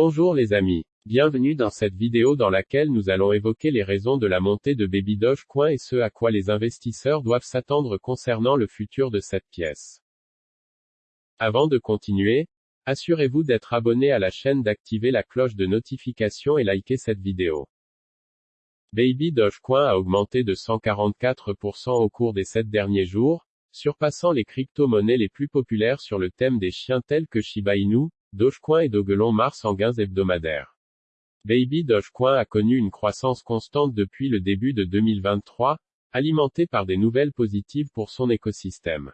Bonjour les amis. Bienvenue dans cette vidéo dans laquelle nous allons évoquer les raisons de la montée de Baby Dogecoin et ce à quoi les investisseurs doivent s'attendre concernant le futur de cette pièce. Avant de continuer, assurez-vous d'être abonné à la chaîne d'activer la cloche de notification et liker cette vidéo. Baby Dogecoin a augmenté de 144% au cours des 7 derniers jours, surpassant les crypto-monnaies les plus populaires sur le thème des chiens tels que Shiba Inu, Dogecoin et Dogelon Mars en gains hebdomadaires. Baby Dogecoin a connu une croissance constante depuis le début de 2023, alimentée par des nouvelles positives pour son écosystème.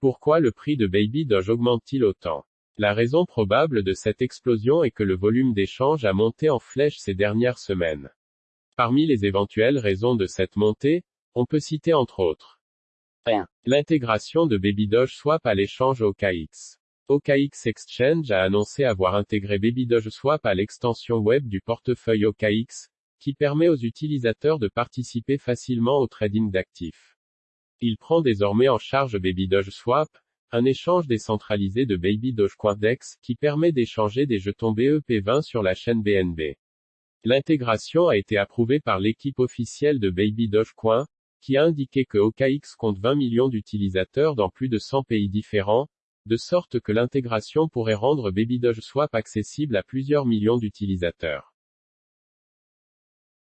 Pourquoi le prix de Baby Doge augmente-t-il autant? La raison probable de cette explosion est que le volume d'échange a monté en flèche ces dernières semaines. Parmi les éventuelles raisons de cette montée, on peut citer entre autres 1. L'intégration de Baby Doge Swap à l'échange OKX. OKX Exchange a annoncé avoir intégré Swap à l'extension web du portefeuille OKX, qui permet aux utilisateurs de participer facilement au trading d'actifs. Il prend désormais en charge Swap, un échange décentralisé de Baby Dogecoin-DEX, qui permet d'échanger des jetons BEP20 sur la chaîne BNB. L'intégration a été approuvée par l'équipe officielle de Baby Dogecoin, qui a indiqué que OKX compte 20 millions d'utilisateurs dans plus de 100 pays différents, de sorte que l'intégration pourrait rendre Swap accessible à plusieurs millions d'utilisateurs.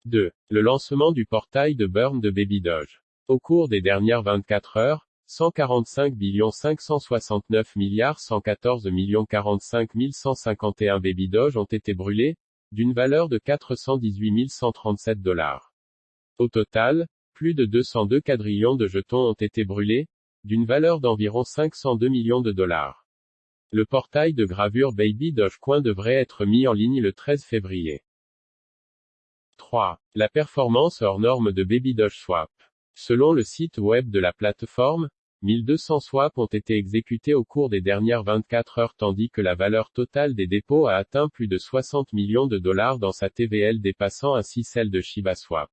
2. Le lancement du portail de burn de Babydoge. Au cours des dernières 24 heures, 145 569 milliards 114 45 151 Babydoge ont été brûlés, d'une valeur de 418 137 dollars. Au total, plus de 202 quadrillions de jetons ont été brûlés, d'une valeur d'environ 502 millions de dollars. Le portail de gravure Baby Dogecoin devrait être mis en ligne le 13 février. 3. La performance hors norme de Baby Doge Swap. Selon le site web de la plateforme, 1200 swaps ont été exécutés au cours des dernières 24 heures tandis que la valeur totale des dépôts a atteint plus de 60 millions de dollars dans sa TVL dépassant ainsi celle de Shiba Swap.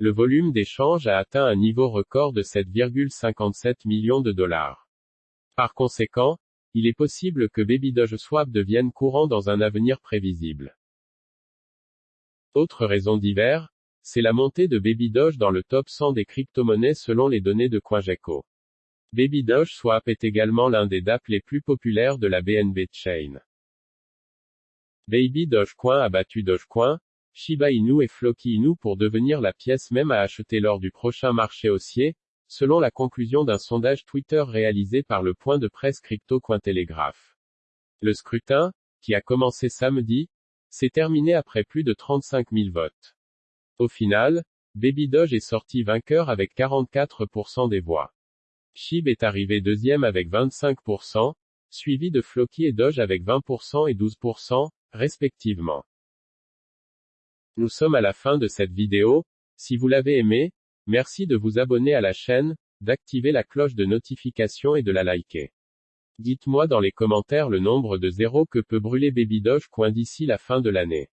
Le volume d'échange a atteint un niveau record de 7,57 millions de dollars. Par conséquent, il est possible que Baby Doge Swap devienne courant dans un avenir prévisible. Autre raison divers, c'est la montée de Baby Doge dans le top 100 des crypto-monnaies selon les données de CoinGecko. Baby Doge Swap est également l'un des DApp les plus populaires de la BNB Chain. Baby Dogecoin a battu Dogecoin, Shiba Inu et Floki Inu pour devenir la pièce même à acheter lors du prochain marché haussier, selon la conclusion d'un sondage Twitter réalisé par le point de presse Crypto Cointelegraph. Le scrutin, qui a commencé samedi, s'est terminé après plus de 35 000 votes. Au final, Baby Doge est sorti vainqueur avec 44% des voix. Shib est arrivé deuxième avec 25%, suivi de Floki et Doge avec 20% et 12%, respectivement. Nous sommes à la fin de cette vidéo, si vous l'avez aimé, merci de vous abonner à la chaîne, d'activer la cloche de notification et de la liker. Dites-moi dans les commentaires le nombre de zéros que peut brûler Baby Doge Coin d'ici la fin de l'année.